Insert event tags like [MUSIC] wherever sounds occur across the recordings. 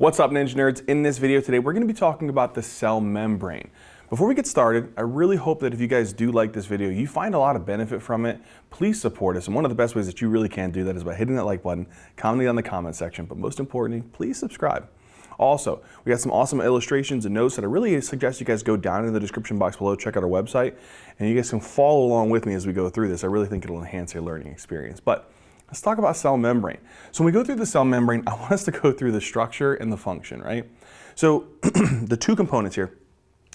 What's up Ninja Nerds? In this video today, we're gonna be talking about the cell membrane. Before we get started, I really hope that if you guys do like this video, you find a lot of benefit from it, please support us. And one of the best ways that you really can do that is by hitting that like button, commenting on the comment section, but most importantly, please subscribe. Also, we got some awesome illustrations and notes that I really suggest you guys go down in the description box below, check out our website, and you guys can follow along with me as we go through this. I really think it'll enhance your learning experience. But Let's talk about cell membrane. So when we go through the cell membrane, I want us to go through the structure and the function, right? So [CLEARS THROAT] the two components here,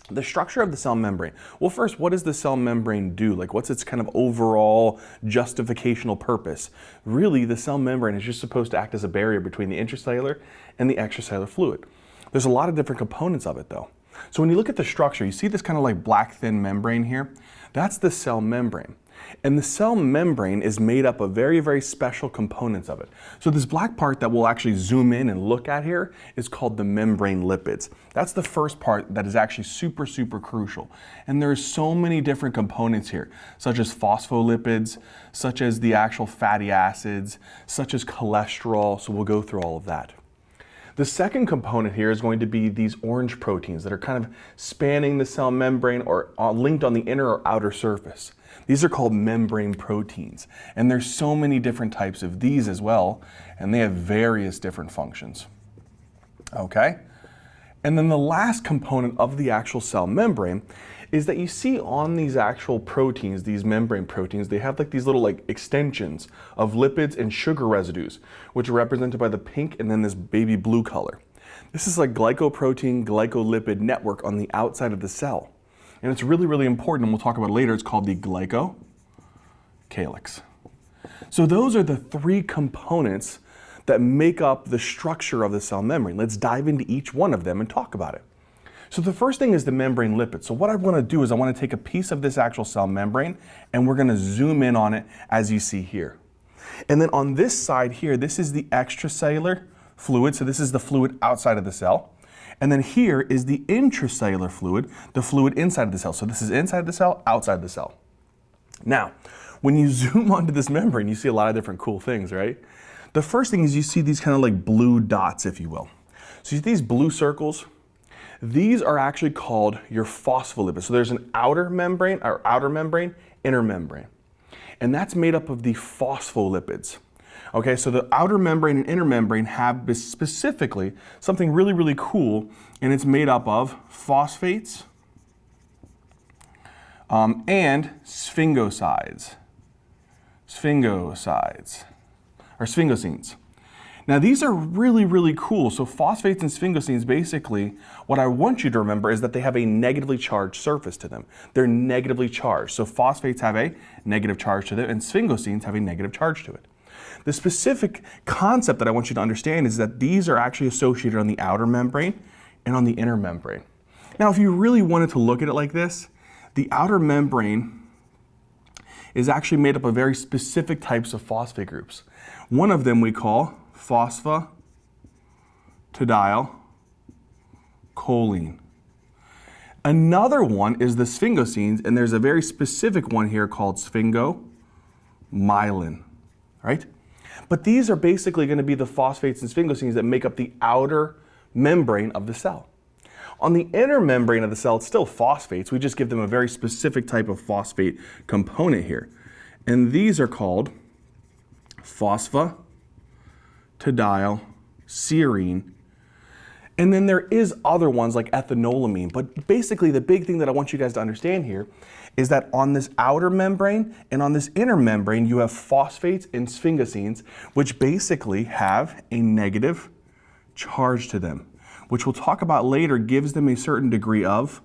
the structure of the cell membrane. Well, first, what does the cell membrane do? Like, what's its kind of overall justificational purpose? Really, the cell membrane is just supposed to act as a barrier between the intracellular and the extracellular fluid. There's a lot of different components of it, though. So when you look at the structure, you see this kind of like black thin membrane here? That's the cell membrane. And the cell membrane is made up of very, very special components of it. So this black part that we'll actually zoom in and look at here is called the membrane lipids. That's the first part that is actually super, super crucial. And there's so many different components here, such as phospholipids, such as the actual fatty acids, such as cholesterol. So we'll go through all of that. The second component here is going to be these orange proteins that are kind of spanning the cell membrane or uh, linked on the inner or outer surface. These are called membrane proteins, and there's so many different types of these as well, and they have various different functions. Okay? And then the last component of the actual cell membrane is that you see on these actual proteins, these membrane proteins, they have like these little like extensions of lipids and sugar residues, which are represented by the pink and then this baby blue color. This is like glycoprotein glycolipid network on the outside of the cell. And it's really, really important, and we'll talk about it later, it's called the glycocalyx. So those are the three components that make up the structure of the cell membrane. Let's dive into each one of them and talk about it. So the first thing is the membrane lipid. So what I want to do is I want to take a piece of this actual cell membrane and we're going to zoom in on it as you see here. And then on this side here, this is the extracellular fluid. So this is the fluid outside of the cell. And then here is the intracellular fluid, the fluid inside of the cell. So this is inside the cell, outside the cell. Now, when you [LAUGHS] zoom onto this membrane, you see a lot of different cool things, right? The first thing is you see these kind of like blue dots, if you will. So you see these blue circles? These are actually called your phospholipids. So there's an outer membrane, or outer membrane, inner membrane. And that's made up of the phospholipids. Okay, so the outer membrane and inner membrane have specifically something really, really cool, and it's made up of phosphates um, and sphingosides. Sphingosides, or sphingosines. Now these are really, really cool. So phosphates and sphingosines, basically, what I want you to remember is that they have a negatively charged surface to them. They're negatively charged. So phosphates have a negative charge to them and sphingosines have a negative charge to it. The specific concept that I want you to understand is that these are actually associated on the outer membrane and on the inner membrane. Now, if you really wanted to look at it like this, the outer membrane is actually made up of very specific types of phosphate groups. One of them we call phosphatidylcholine. Another one is the sphingosines, and there's a very specific one here called sphingomyelin, right? But these are basically going to be the phosphates and sphingosines that make up the outer membrane of the cell. On the inner membrane of the cell, it's still phosphates. We just give them a very specific type of phosphate component here. And these are called phosphatidylserine. And then there is other ones like ethanolamine. But basically the big thing that I want you guys to understand here is that on this outer membrane and on this inner membrane, you have phosphates and sphingosines, which basically have a negative charge to them, which we'll talk about later gives them a certain degree of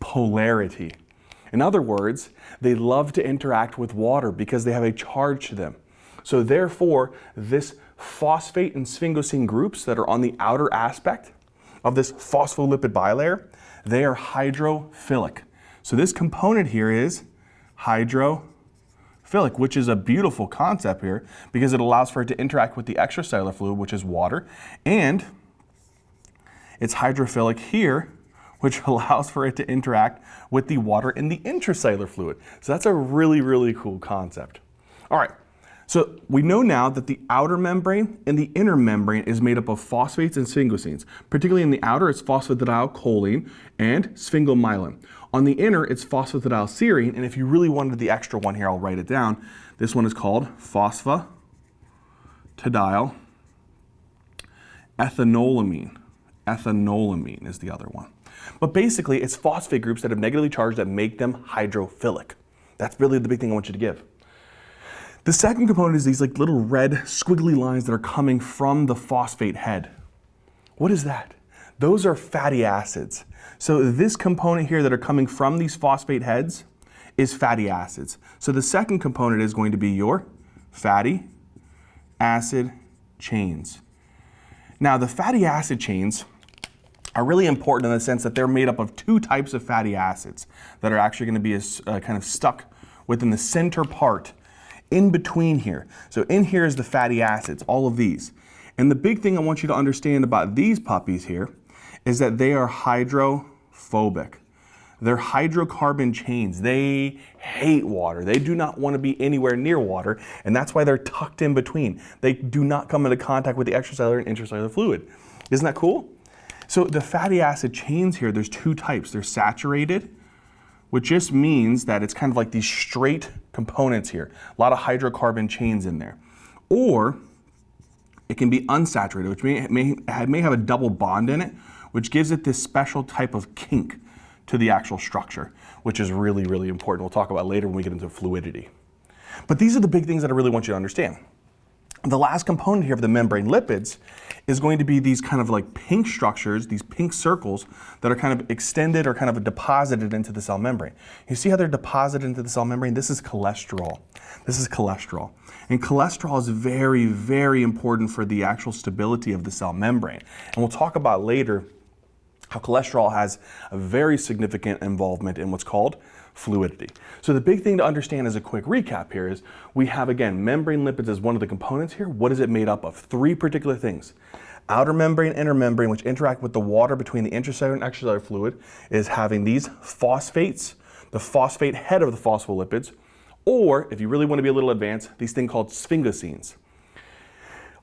polarity. In other words, they love to interact with water because they have a charge to them. So therefore, this phosphate and sphingosine groups that are on the outer aspect of this phospholipid bilayer, they are hydrophilic. So this component here is hydrophilic, which is a beautiful concept here because it allows for it to interact with the extracellular fluid, which is water, and it's hydrophilic here, which [LAUGHS] allows for it to interact with the water in the intracellular fluid. So that's a really, really cool concept. All right, So we know now that the outer membrane and the inner membrane is made up of phosphates and sphingosines. Particularly in the outer, it's phosphatidylcholine and sphingomyelin. On the inner, it's phosphatidylserine, and if you really wanted the extra one here, I'll write it down. This one is called phosphatidyl ethanolamine. Ethanolamine is the other one. But basically, it's phosphate groups that have negatively charged that make them hydrophilic. That's really the big thing I want you to give. The second component is these like little red squiggly lines that are coming from the phosphate head. What is that? Those are fatty acids. So this component here that are coming from these phosphate heads is fatty acids. So the second component is going to be your fatty acid chains. Now the fatty acid chains are really important in the sense that they're made up of two types of fatty acids that are actually going to be a, uh, kind of stuck within the center part in between here. So in here is the fatty acids, all of these. And the big thing I want you to understand about these puppies here is that they are hydrophobic. They're hydrocarbon chains. They hate water. They do not want to be anywhere near water, and that's why they're tucked in between. They do not come into contact with the extracellular and intracellular fluid. Isn't that cool? So the fatty acid chains here, there's two types. They're saturated which just means that it's kind of like these straight components here, a lot of hydrocarbon chains in there. Or it can be unsaturated, which may, may, may have a double bond in it, which gives it this special type of kink to the actual structure, which is really, really important. We'll talk about later when we get into fluidity. But these are the big things that I really want you to understand. The last component here of the membrane lipids is going to be these kind of like pink structures, these pink circles that are kind of extended or kind of deposited into the cell membrane. You see how they're deposited into the cell membrane? This is cholesterol. This is cholesterol. And cholesterol is very, very important for the actual stability of the cell membrane. And we'll talk about later how cholesterol has a very significant involvement in what's called fluidity. So the big thing to understand as a quick recap here is we have again membrane lipids as one of the components here. What is it made up of? Three particular things. Outer membrane, inner membrane, which interact with the water between the intracellular and extracellular fluid, is having these phosphates, the phosphate head of the phospholipids, or if you really want to be a little advanced, these things called sphingosines.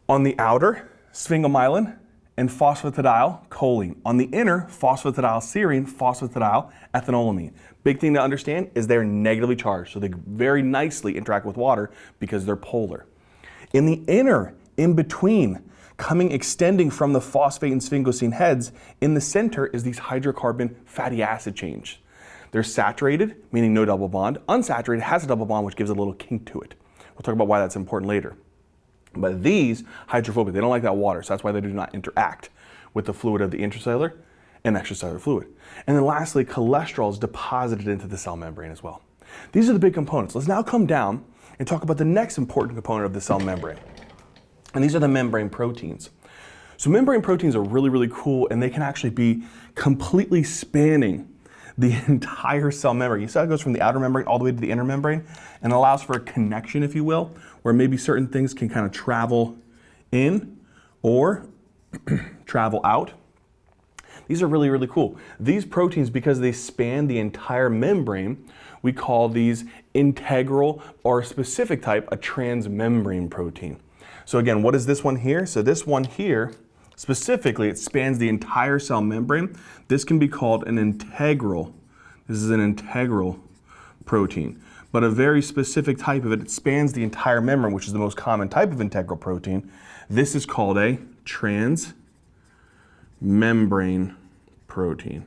On the outer, sphingomyelin, and phosphatidyl choline. On the inner, phosphatidylserine, ethanolamine. Big thing to understand is they're negatively charged, so they very nicely interact with water because they're polar. In the inner, in between, coming extending from the phosphate and sphingosine heads, in the center is these hydrocarbon fatty acid chains. They're saturated, meaning no double bond. Unsaturated has a double bond, which gives a little kink to it. We'll talk about why that's important later. But these hydrophobic, they don't like that water, so that's why they do not interact with the fluid of the intracellular and extracellular fluid. And then lastly, cholesterol is deposited into the cell membrane as well. These are the big components. Let's now come down and talk about the next important component of the cell membrane. And these are the membrane proteins. So membrane proteins are really, really cool and they can actually be completely spanning the [LAUGHS] entire cell membrane. You see how it goes from the outer membrane all the way to the inner membrane and allows for a connection, if you will, where maybe certain things can kind of travel in or [CLEARS THROAT] travel out. These are really, really cool. These proteins, because they span the entire membrane, we call these integral or specific type a transmembrane protein. So again, what is this one here? So this one here Specifically, it spans the entire cell membrane. This can be called an integral. This is an integral protein. But a very specific type of it, it spans the entire membrane, which is the most common type of integral protein. This is called a transmembrane protein.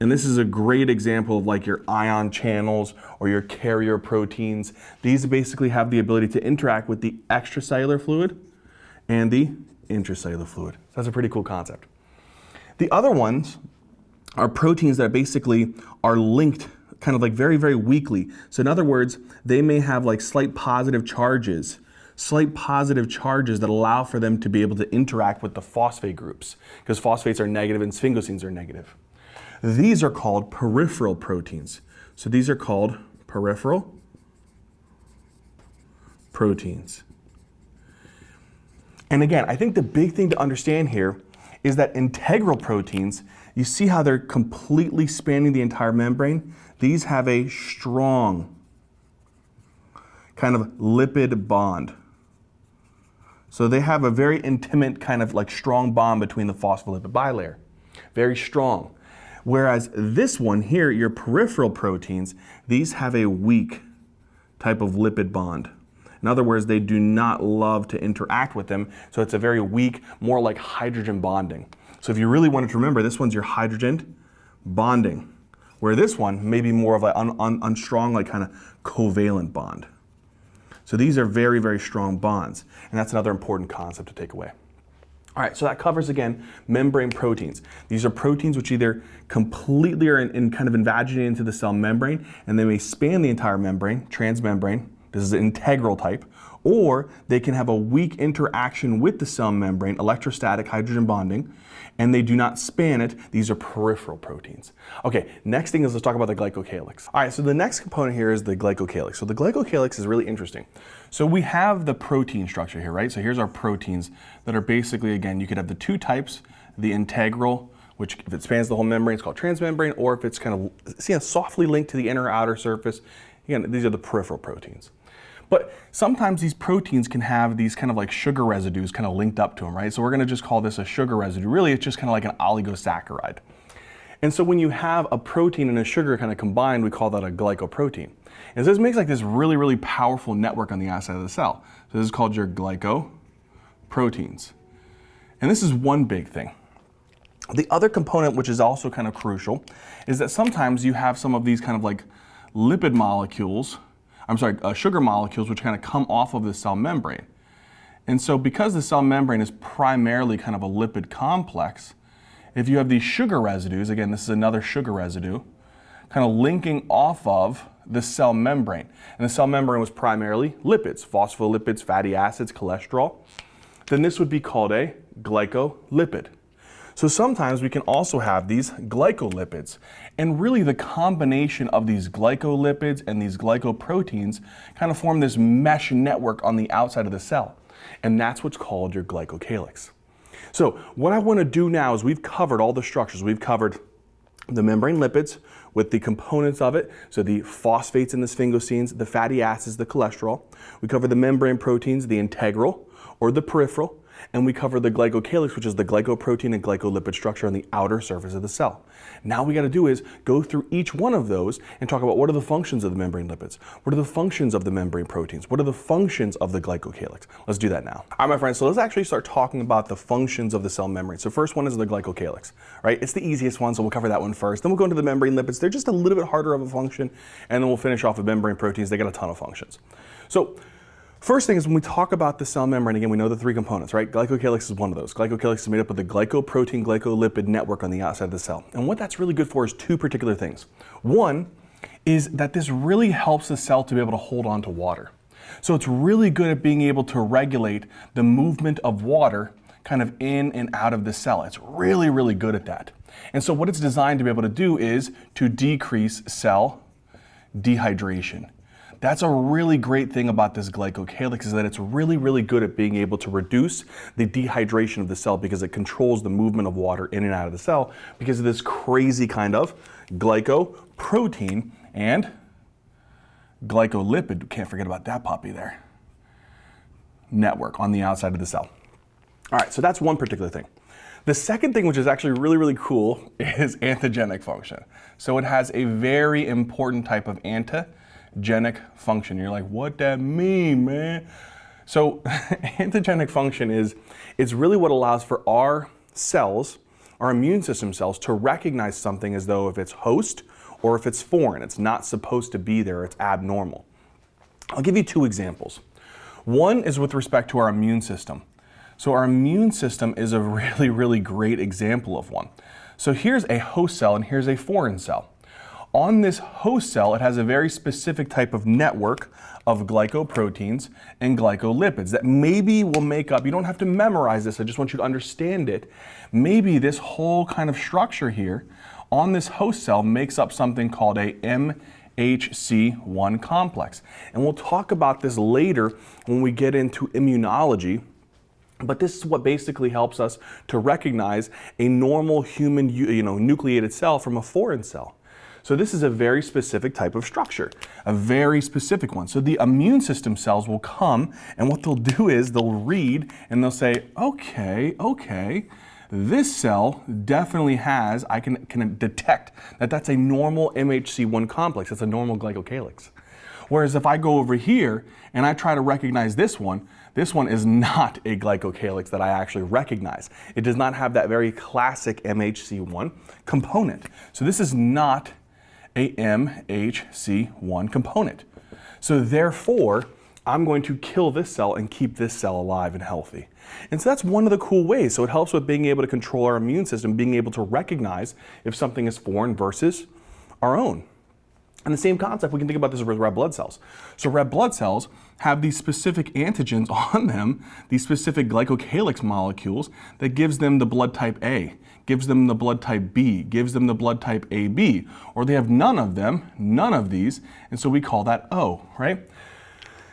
And this is a great example of like your ion channels or your carrier proteins. These basically have the ability to interact with the extracellular fluid and the intracellular fluid. So that's a pretty cool concept. The other ones are proteins that basically are linked kind of like very, very weakly. So in other words, they may have like slight positive charges, slight positive charges that allow for them to be able to interact with the phosphate groups because phosphates are negative and sphingosines are negative. These are called peripheral proteins. So these are called peripheral proteins. And again, I think the big thing to understand here is that integral proteins, you see how they're completely spanning the entire membrane? These have a strong kind of lipid bond. So they have a very intimate kind of like strong bond between the phospholipid bilayer. Very strong. Whereas this one here, your peripheral proteins, these have a weak type of lipid bond. In other words, they do not love to interact with them, so it's a very weak, more like hydrogen bonding. So if you really wanted to remember, this one's your hydrogen bonding, where this one may be more of an un, un, unstrong, like kind of covalent bond. So these are very, very strong bonds, and that's another important concept to take away. All right, so that covers again membrane proteins. These are proteins which either completely are in, in kind of invaginated into the cell membrane and they may span the entire membrane, transmembrane, this is an integral type, or they can have a weak interaction with the cell membrane, electrostatic hydrogen bonding, and they do not span it. These are peripheral proteins. Okay, next thing is let's talk about the glycocalyx. All right, so the next component here is the glycocalyx. So the glycocalyx is really interesting. So we have the protein structure here, right? So here's our proteins that are basically, again, you could have the two types, the integral, which if it spans the whole membrane, it's called transmembrane, or if it's kind of see, softly linked to the inner or outer surface, again, these are the peripheral proteins. But sometimes these proteins can have these kind of like sugar residues kind of linked up to them, right? So we're gonna just call this a sugar residue. Really, it's just kind of like an oligosaccharide. And so when you have a protein and a sugar kind of combined, we call that a glycoprotein. And so this makes like this really, really powerful network on the outside of the cell. So this is called your glycoproteins. And this is one big thing. The other component, which is also kind of crucial, is that sometimes you have some of these kind of like lipid molecules I'm sorry, uh, sugar molecules which kind of come off of the cell membrane. And so because the cell membrane is primarily kind of a lipid complex, if you have these sugar residues, again, this is another sugar residue, kind of linking off of the cell membrane. And the cell membrane was primarily lipids, phospholipids, fatty acids, cholesterol. Then this would be called a glycolipid. So sometimes we can also have these glycolipids. And really the combination of these glycolipids and these glycoproteins kind of form this mesh network on the outside of the cell. And that's what's called your glycocalyx. So what I want to do now is we've covered all the structures. We've covered the membrane lipids with the components of it, so the phosphates and the sphingosines, the fatty acids, the cholesterol. We cover the membrane proteins, the integral or the peripheral, and we cover the glycocalyx, which is the glycoprotein and glycolipid structure on the outer surface of the cell. Now we got to do is go through each one of those and talk about what are the functions of the membrane lipids, what are the functions of the membrane proteins, what are the functions of the glycocalyx. Let's do that now. All right, my friends, so let's actually start talking about the functions of the cell membrane. So first one is the glycocalyx, right? It's the easiest one, so we'll cover that one first. Then we'll go into the membrane lipids. They're just a little bit harder of a function, and then we'll finish off with membrane proteins. They got a ton of functions. So First thing is when we talk about the cell membrane, again, we know the three components, right? Glycocalyx is one of those. Glycocalyx is made up of the glycoprotein glycolipid network on the outside of the cell. And what that's really good for is two particular things. One is that this really helps the cell to be able to hold on to water. So it's really good at being able to regulate the movement of water kind of in and out of the cell. It's really, really good at that. And so what it's designed to be able to do is to decrease cell dehydration. That's a really great thing about this glycocalyx is that it's really, really good at being able to reduce the dehydration of the cell because it controls the movement of water in and out of the cell because of this crazy kind of glycoprotein and glycolipid, can't forget about that puppy there, network on the outside of the cell. All right, so that's one particular thing. The second thing, which is actually really, really cool, [LAUGHS] is antigenic function. So it has a very important type of anti antigenic function. You're like, what that mean, man? So [LAUGHS] antigenic function is, it's really what allows for our cells, our immune system cells, to recognize something as though if it's host or if it's foreign, it's not supposed to be there, it's abnormal. I'll give you two examples. One is with respect to our immune system. So our immune system is a [LAUGHS] really, really great example of one. So here's a host cell and here's a foreign cell. On this host cell, it has a very specific type of network of glycoproteins and glycolipids that maybe will make up, you don't have to memorize this, I just want you to understand it. Maybe this whole kind of structure here on this host cell makes up something called a MHC1 complex. And we'll talk about this later when we get into immunology. But this is what basically helps us to recognize a normal human you know, nucleated cell from a foreign cell. So this is a very specific type of structure, a very specific one. So the immune system cells will come and what they'll do is they'll read and they'll say, okay, okay, this cell definitely has, I can, can detect that that's a normal MHC1 complex. That's a normal glycocalyx. Whereas if I go over here and I try to recognize this one, this one is not a glycocalyx that I actually recognize. It does not have that very classic MHC1 component. So this is not a MHC1 component. So therefore, I'm going to kill this cell and keep this cell alive and healthy. And so that's one of the cool ways. So it helps with being able to control our immune system, being able to recognize if something is foreign versus our own. And the same concept, we can think about this with red blood cells. So red blood cells have these specific antigens [LAUGHS] on them, these specific glycocalyx molecules that gives them the blood type A, gives them the blood type B, gives them the blood type AB, or they have none of them, none of these, and so we call that O, right?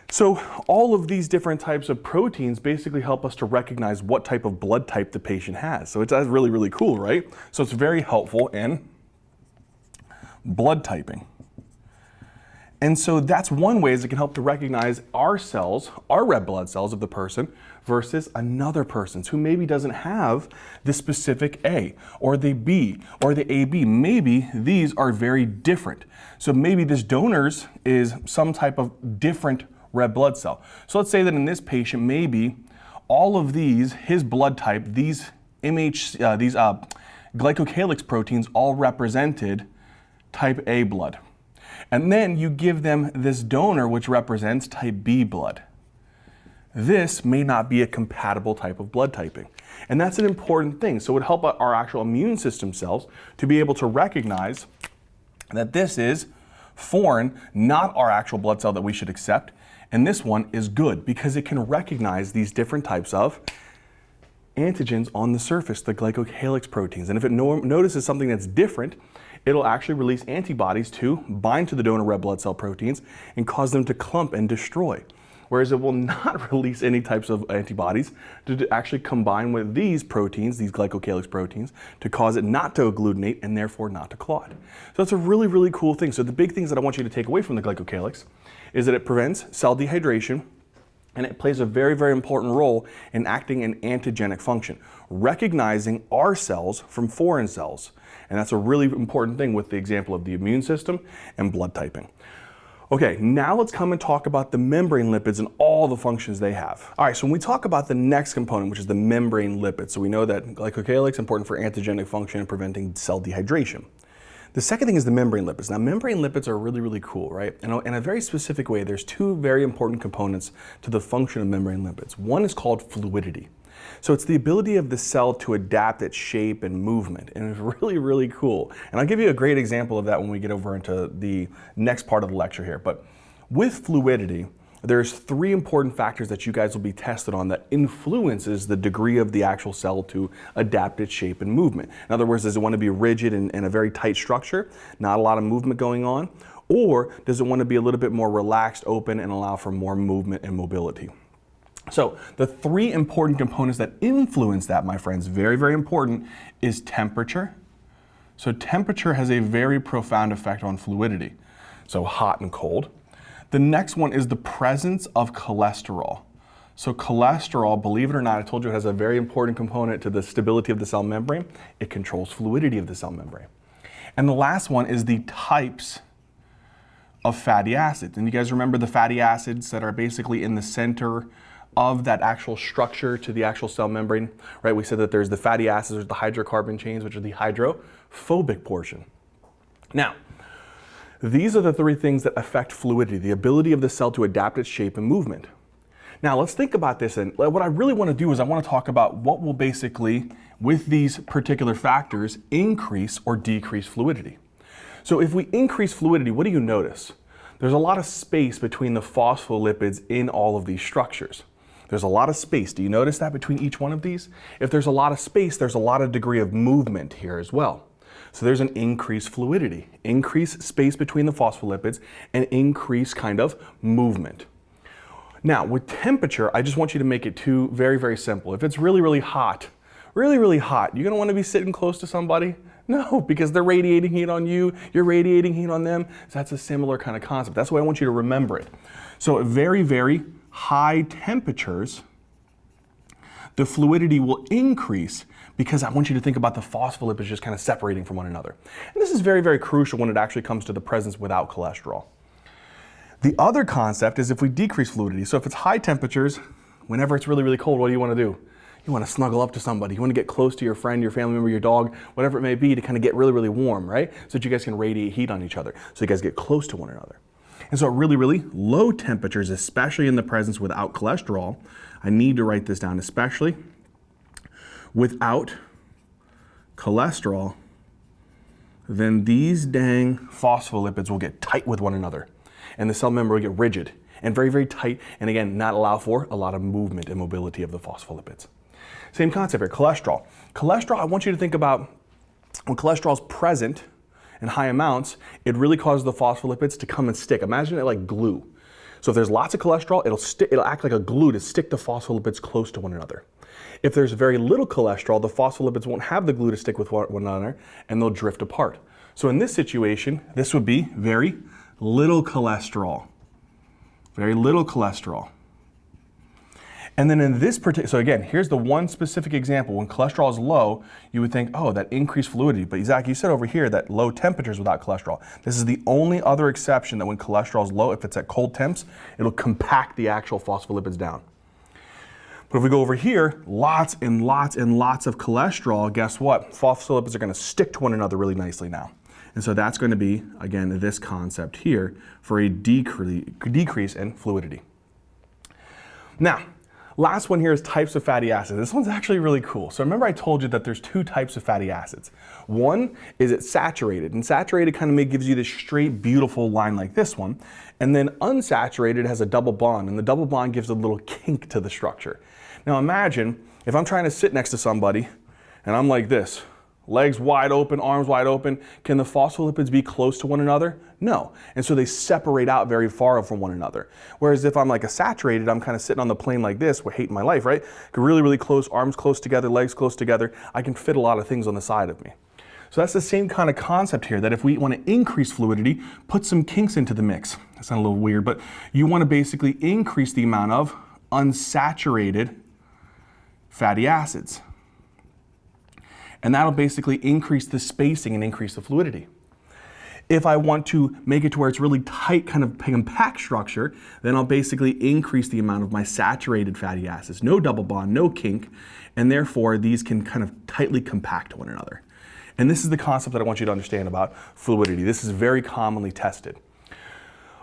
So all of these different types of proteins basically help us to recognize what type of blood type the patient has. So it's really, really cool, right? So it's very helpful in blood typing. And so that's one way is it can help to recognize our cells, our red blood cells of the person versus another person's who maybe doesn't have the specific A or the B or the AB. Maybe these are very different. So maybe this donor's is some type of different red blood cell. So let's say that in this patient, maybe all of these, his blood type, these MH, uh, these uh, glycocalyx proteins all represented type A blood. And then you give them this donor, which represents type B blood. This may not be a compatible type of blood typing. And that's an important thing. So it would help our actual immune system cells to be able to recognize that this is foreign, not our actual blood cell that we should accept. And this one is good because it can recognize these different types of antigens on the surface, the glycocalyx proteins. And if it no notices something that's different, it'll actually release antibodies to bind to the donor red blood cell proteins and cause them to clump and destroy. Whereas it will [LAUGHS] not release any types of antibodies to actually combine with these proteins, these glycocalyx proteins, to cause it not to agglutinate and therefore not to clot. So that's a really, really cool thing. So the big things that I want you to take away from the glycocalyx is that it prevents cell dehydration, and it plays a very, very important role in acting an antigenic function, recognizing our cells from foreign cells. And that's a really important thing with the example of the immune system and blood typing. Okay, now let's come and talk about the membrane lipids and all the functions they have. All right, so when we talk about the next component, which is the membrane lipids, so we know that glycocalyx is important for antigenic function and preventing cell dehydration. The second thing is the membrane lipids. Now, membrane lipids are really, really cool, right? And uh, in a very specific way, there's two very important components to the function of membrane lipids. One is called fluidity. So it's the ability of the cell to adapt its shape and movement, and it's [LAUGHS] really, really cool. And I'll give you a great example of that when we get over into the next part of the lecture here. But with fluidity, there's three important factors that you guys will be tested on that influences the degree of the actual cell to adapt its shape and movement. In other words, does it want to be rigid and, and a very tight structure, not a lot of movement going on? Or does it want to be a little bit more relaxed, open, and allow for more movement and mobility? So the three important components that influence that, my friends, very, very important, is temperature. So temperature has a very profound effect on fluidity. So hot and cold. The next one is the presence of cholesterol. So cholesterol, believe it or not, I told you it has a very important component to the stability of the cell membrane. It controls fluidity of the cell membrane. And the last one is the types of fatty acids. And you guys remember the fatty acids that are basically in the center of that actual structure to the actual cell membrane, right? We said that there's the fatty acids, there's the hydrocarbon chains, which are the hydrophobic portion. Now, these are the three things that affect fluidity, the ability of the cell to adapt its shape and movement. Now let's think about this and what I really want to do is I want to talk about what will basically, with these particular factors, increase or decrease fluidity. So if we increase fluidity, what do you notice? There's a lot of space between the phospholipids in all of these structures. There's a lot of space. Do you notice that between each one of these? If there's a lot of space, there's a lot of degree of movement here as well. So there's an increased fluidity, increased space between the phospholipids, and increased kind of movement. Now, with temperature, I just want you to make it two very, very simple. If it's really, really hot, really, really hot, you're gonna wanna be sitting close to somebody? [LAUGHS] No, because they're radiating heat on you, you're radiating heat on them. So that's a similar kind of concept. That's why I want you to remember it. So very, very high temperatures, the fluidity will increase because I want you to think about the phospholipids just kind of separating from one another. And this is very, very crucial when it actually comes to the presence without cholesterol. The other concept is if we decrease fluidity. So if it's high temperatures, whenever it's really, really cold, what do you want to do? You want to snuggle up to somebody. You want to get close to your friend, your family member, your dog, whatever it may be to kind of get really, really warm, right? So that you guys can radiate heat on each other. So you guys get close to one another. And so at really, really low temperatures, especially in the presence without cholesterol, I need to write this down, especially without cholesterol, then these dang phospholipids will get tight with one another. And the cell membrane will get rigid and very, very tight, and again, not allow for a lot of movement and mobility of the phospholipids. Same concept here, cholesterol. Cholesterol, I want you to think about when cholesterol is present in high amounts, it really causes the phospholipids to come and stick. Imagine it like glue. So if there's lots of cholesterol, it'll, it'll act like a glue to stick the phospholipids close to one another. If there's very little cholesterol, the phospholipids won't have the glue to stick with one another and they'll drift apart. So in this situation, this would be very little cholesterol. Very little cholesterol. And then in this particular, so again, here's the one specific example. When cholesterol is low, you would think, oh, that increased fluidity. But Zach, you said over here that low temperatures without cholesterol. This is the only other exception that when cholesterol is low, if it's at cold temps, it'll compact the actual phospholipids down. But if we go over here, lots and lots and lots of cholesterol, guess what? Phospholipids are gonna stick to one another really nicely now. And so that's going to be, again, this concept here for a decre decrease in fluidity. Now, last one here is types of fatty acids. This one's actually really cool. So remember I told you that there's two types of fatty acids. One is it's saturated, and saturated kind of gives you this straight, beautiful line like this one. And then unsaturated has a double bond, and the double bond gives a little kink to the structure. Now imagine if I'm trying to sit next to somebody and I'm like this, legs wide open, arms wide open. Can the phospholipids be close to one another? No. And so they separate out very far from one another. Whereas if I'm like a saturated, I'm kind of sitting on the plane like this, we're hating my life, right? Really, really close, arms close together, legs close together. I can fit a lot of things on the side of me. So that's the same kind of concept here, that if we want to increase fluidity, put some kinks into the mix. That not a little weird, but you want to basically increase the amount of unsaturated fatty acids and that'll basically increase the spacing and increase the fluidity. If I want to make it to where it's really tight kind of compact structure, then I'll basically increase the amount of my saturated fatty acids. No double bond, no kink, and therefore these can kind of tightly compact one another. And this is the concept that I want you to understand about fluidity. This is very commonly tested.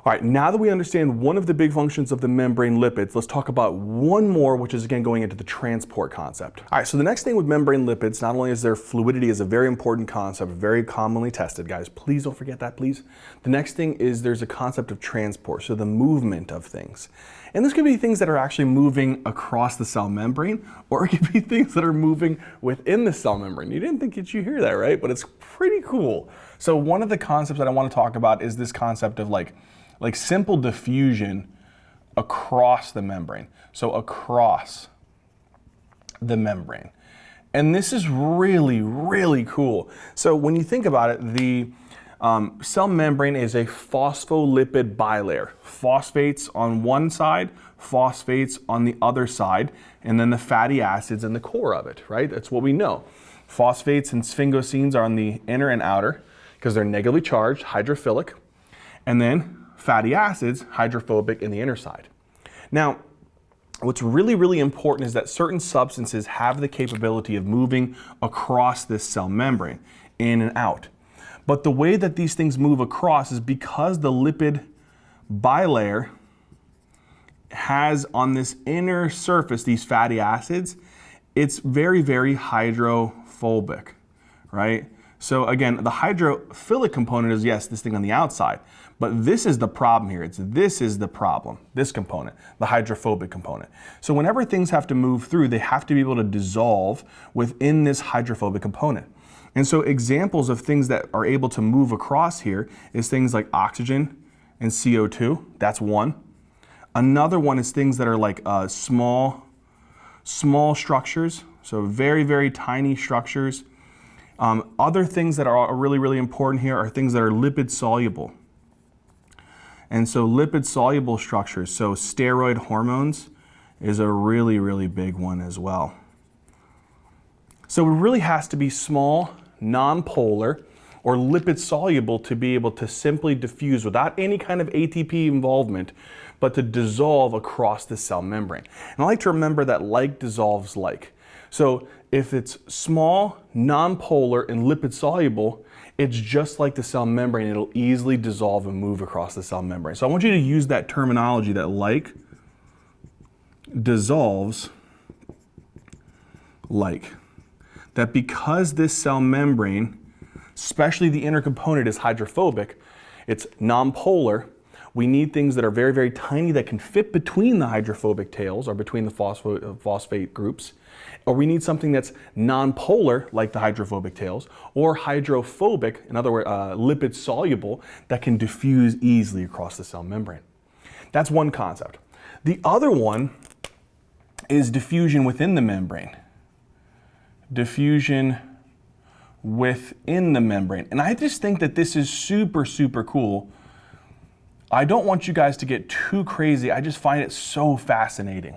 All right, now that we understand one of the big functions of the membrane lipids, let's talk about one more, which is again going into the transport concept. All right, so the next thing with membrane lipids, not only is their fluidity is a very important concept, very commonly tested, guys, please don't forget that, please. The next thing is there's a concept of transport, so the movement of things. And this could be things that are actually moving across the cell membrane, or it could be [LAUGHS] things that are moving within the cell membrane. You didn't think that you hear that, right? But it's pretty cool. So one of the concepts that I want to talk about is this concept of like, like simple diffusion across the membrane. So across the membrane. And this is really, really cool. So when you think about it, the um, cell membrane is a phospholipid bilayer. Phosphates on one side, phosphates on the other side, and then the fatty acids in the core of it, right? That's what we know. Phosphates and sphingosines are on the inner and outer because they're negatively charged, hydrophilic. And then fatty acids, hydrophobic in the inner side. Now, what's really, really important is that certain substances have the capability of moving across this cell membrane, in and out. But the way that these things move across is because the lipid bilayer has on this inner surface these fatty acids, it's very, very hydrophobic, right? So again, the hydrophilic component is, yes, this thing on the outside. But this is the problem here. It's this is the problem, this component, the hydrophobic component. So whenever things have to move through, they have to be able to dissolve within this hydrophobic component. And so examples of things that are able to move across here is things like oxygen and CO2. That's one. Another one is things that are like uh, small, small structures. So very, very tiny structures Um, other things that are really, really important here are things that are lipid soluble. And so lipid soluble structures, so steroid hormones is a really, really big one as well. So it really has to be small, non-polar, or lipid soluble to be able to simply diffuse without any kind of ATP involvement, but to dissolve across the cell membrane. And I like to remember that like dissolves like. So if it's small, non-polar, and lipid soluble, it's just like the cell membrane. It'll easily dissolve and move across the cell membrane. So I want you to use that terminology that like dissolves like. That because this cell membrane, especially the inner component is hydrophobic, it's non-polar, we need things that are very, very tiny that can fit between the hydrophobic tails or between the phosphate, phosphate groups. Or we need something that's non-polar, like the hydrophobic tails, or hydrophobic, in other words, uh, lipid soluble, that can diffuse easily across the cell membrane. That's one concept. The other one is diffusion within the membrane. Diffusion within the membrane. And I just think that this is super, super cool. I don't want you guys to get too crazy. I just find it so fascinating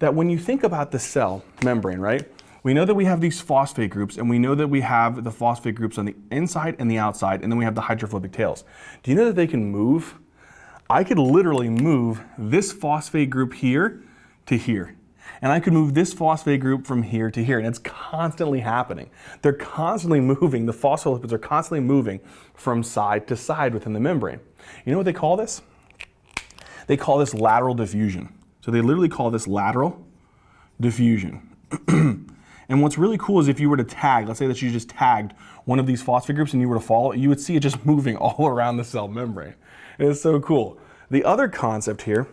that when you think about the cell membrane, right? We know that we have these phosphate groups and we know that we have the phosphate groups on the inside and the outside and then we have the hydrophobic tails. Do you know that they can move? I could literally move this phosphate group here to here and I could move this phosphate group from here to here, and it's constantly happening. They're constantly moving, the phospholipids are constantly moving from side to side within the membrane. You know what they call this? They call this lateral diffusion. So they literally call this lateral diffusion. [CLEARS THROAT] and what's really cool is if you were to tag, let's say that you just tagged one of these phosphate groups and you were to follow it, you would see it just [LAUGHS] moving all around the cell membrane. It's so cool. The other concept here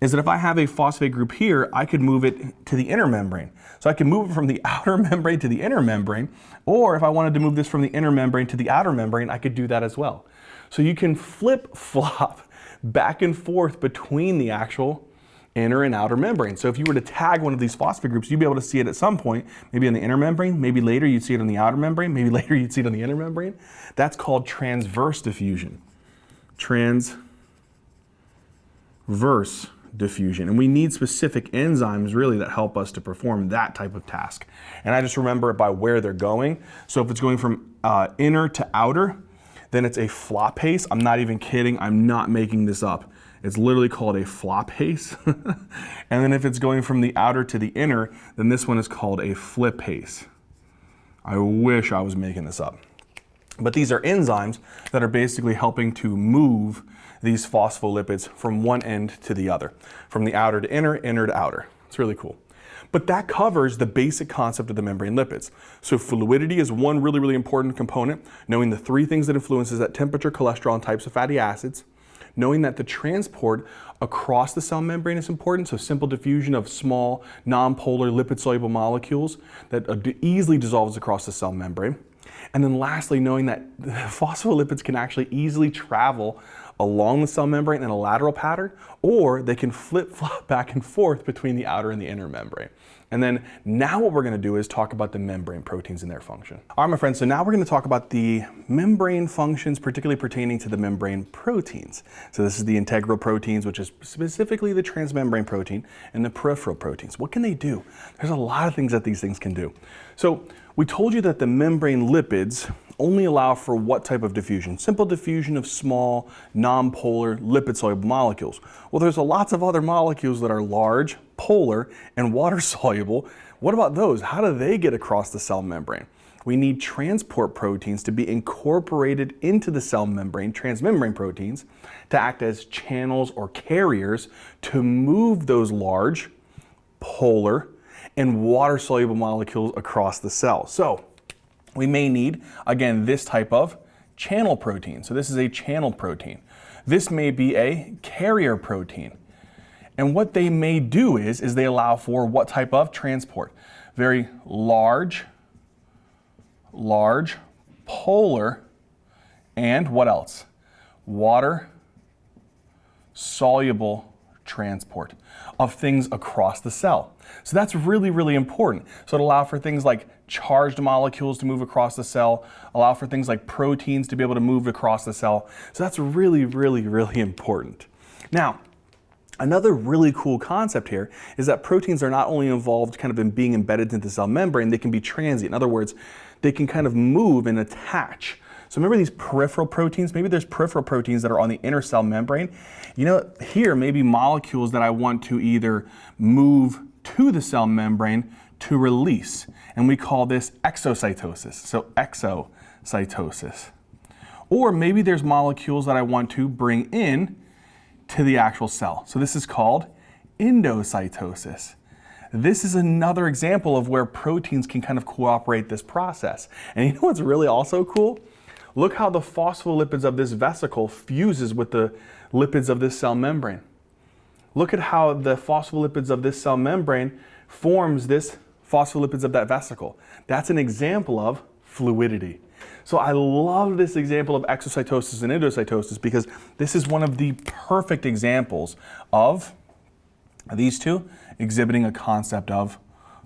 is that if I have a phosphate group here, I could move it to the inner membrane. So I can move it from the [LAUGHS] outer membrane to the inner membrane, or if I wanted to move this from the inner membrane to the outer membrane, I could do that as well. So you can flip [LAUGHS] flop back and forth between the actual inner and outer membrane. So if you were to tag one of these phosphate groups, you'd be able to see it at some point, maybe on the inner membrane, maybe later you'd see it on the outer membrane, maybe [LAUGHS] later you'd see it on the inner membrane. That's called transverse diffusion. Transverse diffusion. And we need specific enzymes really that help us to perform that type of task. And I just remember it by where they're going. So if it's going from uh, inner to outer, then it's a floppase. I'm not even kidding. I'm not making this up. It's literally called a floppase. [LAUGHS] and then if it's going from the outer to the inner, then this one is called a flippase. I wish I was making this up. But these are enzymes that are basically helping to move these phospholipids from one end to the other, from the outer to inner, inner to outer. It's really cool. But that covers the basic concept of the membrane lipids. So fluidity is one really, really important component, knowing the three things that influences that temperature, cholesterol, and types of fatty acids. Knowing that the transport across the cell membrane is important, so simple diffusion of small, non-polar, lipid-soluble molecules that easily dissolves across the cell membrane. And then lastly, knowing that [LAUGHS] phospholipids can actually easily travel along the cell membrane in a lateral pattern, or they can flip-flop [LAUGHS] back and forth between the outer and the inner membrane. And then now what we're gonna do is talk about the membrane proteins and their function. All right, my friends, so now we're gonna talk about the membrane functions, particularly pertaining to the membrane proteins. So this is the integral proteins, which is specifically the transmembrane protein, and the peripheral proteins. What can they do? There's a lot of things that these things can do. So we told you that the membrane lipids only allow for what type of diffusion? Simple diffusion of small, non-polar, lipid-soluble molecules. Well, there's lots of other molecules that are large, polar, and water-soluble. [LAUGHS] What about those? How do they get across the cell membrane? We need transport proteins to be incorporated into the cell membrane, transmembrane proteins, to act as channels or carriers to move those large, polar, and water-soluble molecules across the cell. So we may need, again, this type of channel protein. So this is a channel protein. This may be a carrier protein. And what they may do is, is they allow for what type of transport? Very large, large, polar, and what else? Water, soluble transport. of things across the cell. So that's really, really important. So it allow for things like charged molecules to move across the cell, allow for things like proteins to be able to move across the cell. So that's really, really, really important. Now, Another really cool concept here is that proteins are not only involved kind of in being embedded into the cell membrane, they can be transient. In other words, they can kind of move and attach. So remember these peripheral proteins? Maybe there's peripheral proteins that are on the inner cell membrane. You know, here maybe molecules that I want to either move to the cell membrane to release. And we call this exocytosis. So exocytosis. Or maybe there's molecules that I want to bring in to the actual cell. So this is called endocytosis. This is another example of where proteins can kind of cooperate this process. And you [LAUGHS] know what's really also cool? Look how the phospholipids of this vesicle fuses with the lipids of this cell membrane. Look at how the phospholipids of this cell membrane forms this phospholipids of that vesicle. That's an example of fluidity. So I love this example of exocytosis and endocytosis because this is one of the perfect examples of these two exhibiting a concept of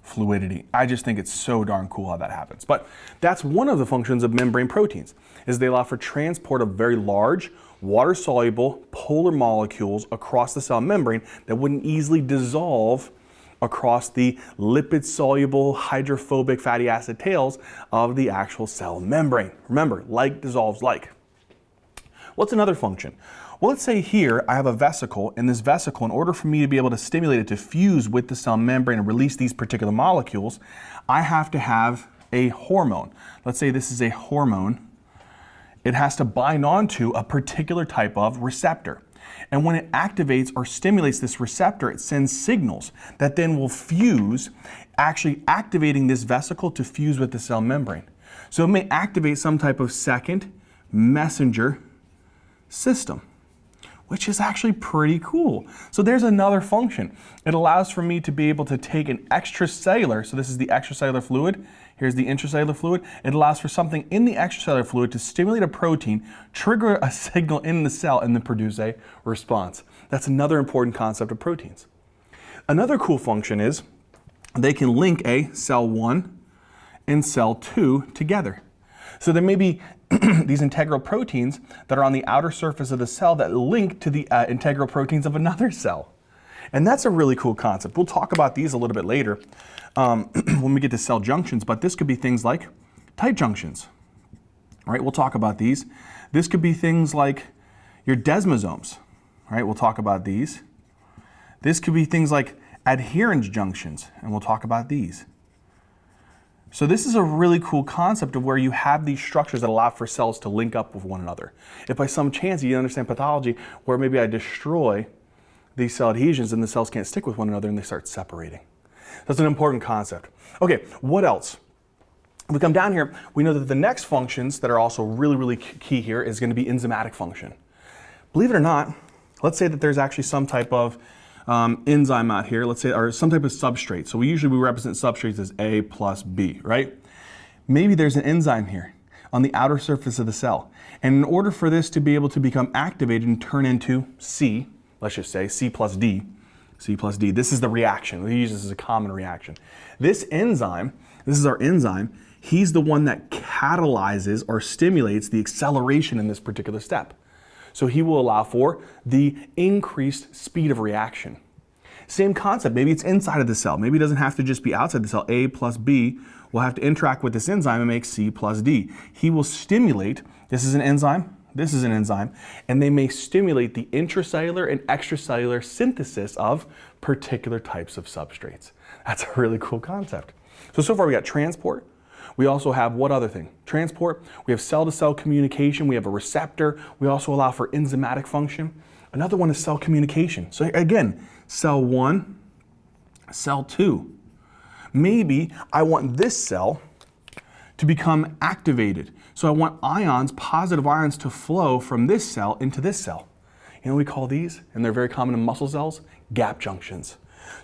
fluidity. I just think it's so darn cool how that happens. But that's one of the functions of membrane proteins, is they allow for transport of very large, water-soluble polar molecules across the cell membrane that wouldn't easily dissolve across the lipid-soluble hydrophobic fatty acid tails of the actual cell membrane. Remember, like dissolves like. What's another function? Well, let's say here I have a vesicle, and this vesicle, in order for me to be able to stimulate it to fuse with the cell membrane and release these particular molecules, I have to have a hormone. Let's say this is a hormone. It has to bind onto a particular type of receptor. And when it activates or stimulates this receptor, it sends signals that then will fuse, actually activating this vesicle to fuse with the cell membrane. So it may activate some type of second messenger system which is actually pretty cool. So there's another function. It allows for me to be able to take an extracellular, so this is the extracellular fluid, here's the intracellular fluid. It allows for something in the extracellular fluid to stimulate a protein, trigger a [LAUGHS] signal in the cell, and then produce a response. That's another important concept of proteins. Another cool function is they can link a cell 1 and cell 2 together. So there may be [CLEARS THROAT] these integral proteins that are on the outer surface of the cell that link to the uh, integral proteins of another [LAUGHS] cell. And that's a really cool concept. We'll talk about these a little bit later um, [CLEARS THROAT] when we get to cell junctions, but this could be things like tight junctions. right? we'll talk about these. This could be things like your desmosomes. right? we'll talk about these. This could be things like adherens junctions, and we'll talk about these. So this is a really cool concept of where you have these structures that allow for cells to link up with one another. If by some chance you understand pathology where maybe I destroy these cell adhesions and the cells can't stick with one another and they start separating. That's an important concept. Okay, what else? We come down here, we know that the next functions that are also really, really key here is going to be enzymatic function. Believe it or not, let's say that there's actually some type of um, enzyme out here, let's say, or some type of substrate. So we usually we represent substrates as A plus B, right? Maybe there's an enzyme here on the outer surface of the cell. And in order for this to be able to become activated and turn into C, let's just say C plus D, C plus D, this is the reaction. We use this as a common reaction. This enzyme, this is our enzyme, he's the one that catalyzes or stimulates the acceleration in this particular step. So he will allow for the increased speed of reaction. Same concept, maybe it's inside of the cell. Maybe it doesn't have to just be outside the cell. A plus B will have to interact with this enzyme and make C plus D. He will stimulate, this is an enzyme, this is an enzyme, and they may stimulate the intracellular and extracellular synthesis of particular types of substrates. That's a really cool concept. So, so far we got transport, we also have what other thing? Transport. We have cell-to-cell -cell communication. We have a receptor. We also allow for enzymatic function. Another one is cell communication. So again, cell one, cell two. Maybe I want this cell to become activated. So I want ions, positive ions to flow from this cell into this cell. You know we call these, and they're very common in muscle cells, gap junctions.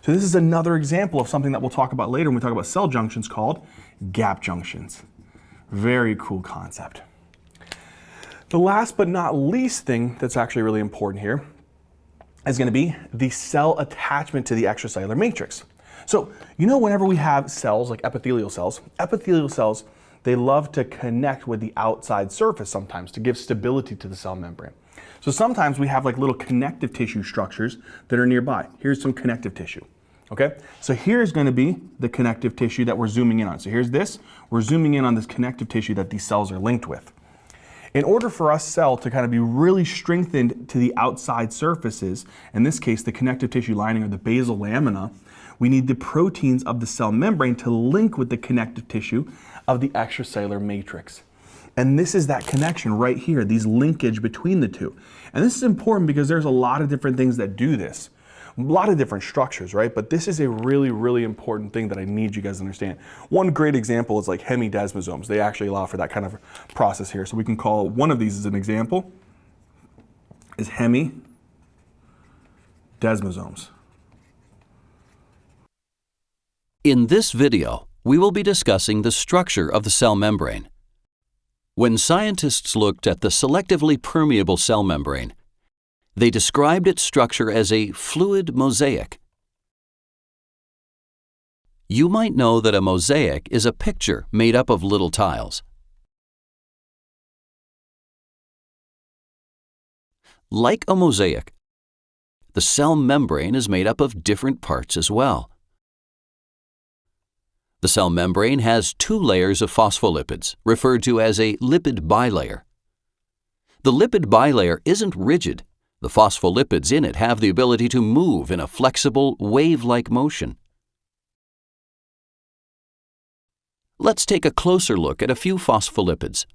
So this is another example of something that we'll talk about later when we talk about cell junctions called gap junctions. Very cool concept. The last but not least thing that's actually really important here is going to be the cell attachment to the extracellular matrix. So, you know, whenever we have cells like epithelial cells, epithelial cells, they love to connect with the outside surface sometimes to give stability to the cell membrane. So sometimes we have like little connective tissue structures that are nearby. Here's some connective tissue. Okay, so here's going to be the connective tissue that we're zooming in on. So here's this, we're zooming in on this connective tissue that these cells are linked with. In order for us cell to kind of be really strengthened to the outside surfaces, in this case the connective tissue lining or the basal lamina, we need the proteins of the cell membrane to link with the connective tissue of the extracellular matrix. And this is that connection right here, these linkage between the two. And this is important because there's a lot of different things that do this a lot of different structures, right? But this is a really, really important thing that I need you guys to understand. One great example is like hemidesmosomes. They actually allow for that kind of process here. So we can call one of these as an example is hemidesmosomes. In this video, we will be discussing the structure of the cell membrane. When scientists looked at the selectively permeable cell membrane, they described its structure as a fluid mosaic. You might know that a mosaic is a picture made up of little tiles. Like a mosaic, the cell membrane is made up of different parts as well. The cell membrane has two layers of phospholipids, referred to as a lipid bilayer. The lipid bilayer isn't rigid the phospholipids in it have the ability to move in a flexible, wave-like motion. Let's take a closer look at a few phospholipids.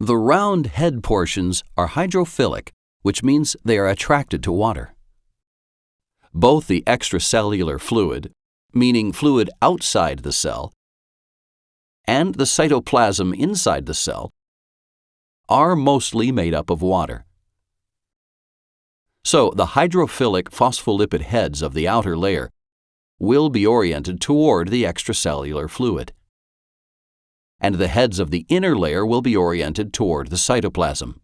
The round head portions are hydrophilic, which means they are attracted to water. Both the extracellular fluid, meaning fluid outside the cell, and the cytoplasm inside the cell are mostly made up of water. So the hydrophilic phospholipid heads of the outer layer will be oriented toward the extracellular fluid. And the heads of the inner layer will be oriented toward the cytoplasm.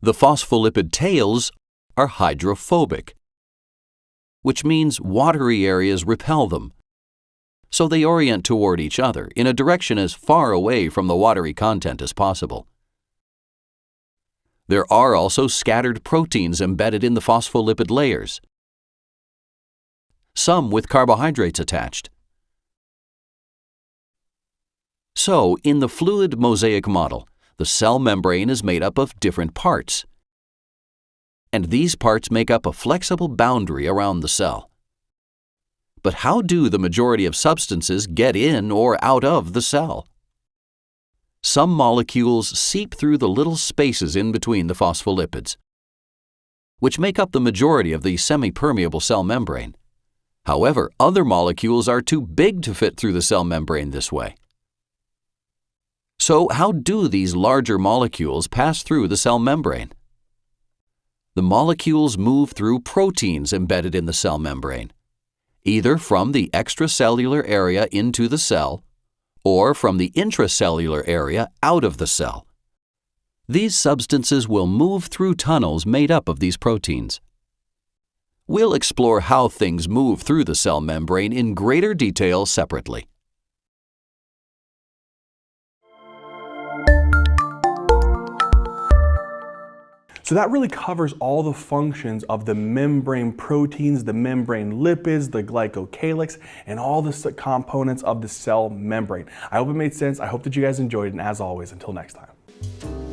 The phospholipid tails are hydrophobic, which means watery areas repel them. So they orient toward each other in a direction as far away from the watery content as possible. There are also scattered proteins embedded in the phospholipid layers, some with carbohydrates attached. So, in the fluid mosaic model, the cell membrane is made up of different parts. And these parts make up a flexible boundary around the cell. But how do the majority of substances get in or out of the cell? some molecules seep through the little spaces in between the phospholipids, which make up the majority of the semi-permeable cell membrane. However, other molecules are too big to fit through the cell membrane this way. So how do these larger molecules pass through the cell membrane? The molecules move through proteins embedded in the cell membrane, either from the extracellular area into the cell or from the intracellular area out of the cell. These substances will move through tunnels made up of these proteins. We'll explore how things move through the cell membrane in greater detail separately. So that really covers all the functions of the membrane proteins, the membrane lipids, the glycocalyx, and all the components of the cell membrane. I hope it made sense. I hope that you guys enjoyed, and as always, until next time.